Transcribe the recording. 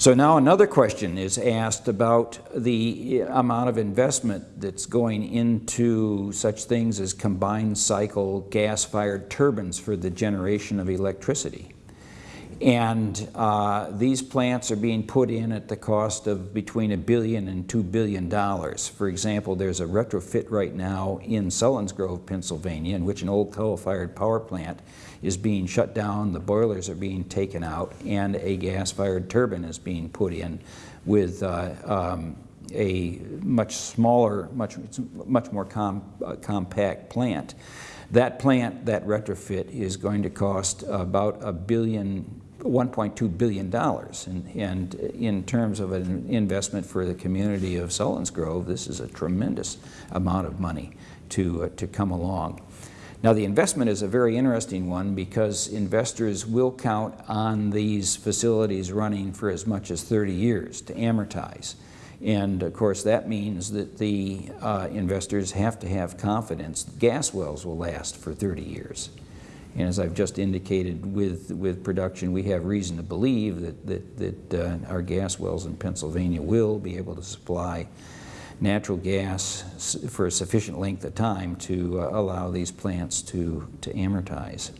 So now another question is asked about the amount of investment that's going into such things as combined cycle gas-fired turbines for the generation of electricity. And uh, these plants are being put in at the cost of between a billion and two billion dollars. For example, there's a retrofit right now in Selinsgrove, Pennsylvania, in which an old coal-fired power plant is being shut down, the boilers are being taken out, and a gas-fired turbine is being put in with uh, um, a much smaller, much, much more com uh, compact plant. That plant, that retrofit, is going to cost about a billion $1.2 billion. And, and, in terms of an investment for the community of Selinsgrove, this is a tremendous amount of money to, uh, to come along. Now the investment is a very interesting one because investors will count on these facilities running for as much as 30 years to amortize. And of course that means that the uh, investors have to have confidence gas wells will last for 30 years. And as I've just indicated with, with production, we have reason to believe that, that, that uh, our gas wells in Pennsylvania will be able to supply natural gas for a sufficient length of time to uh, allow these plants to, to amortize.